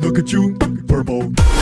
Look at you, purple.